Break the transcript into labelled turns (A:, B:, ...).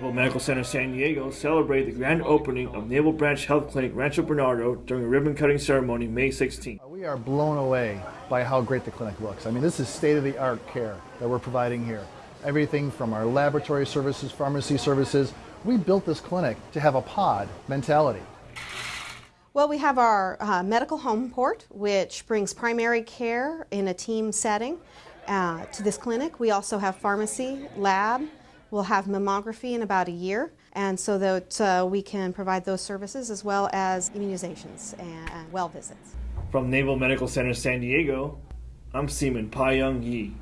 A: Naval Medical Center San Diego celebrated the grand opening of Naval Branch Health Clinic Rancho Bernardo during a ribbon cutting ceremony May 16.
B: We are blown away by how great the clinic looks. I mean, this is state of the art care that we're providing here. Everything from our laboratory services, pharmacy services. We built this clinic to have a pod mentality.
C: Well, we have our uh, medical home port, which brings primary care in a team setting uh, to this clinic. We also have pharmacy, lab. We'll have mammography in about a year, and so that uh, we can provide those services as well as immunizations and well visits.
A: From Naval Medical Center San Diego, I'm Seaman Pa Young Yi.